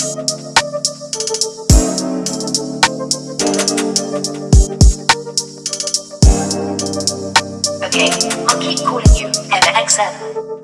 Okay, I'll keep calling you, MXM.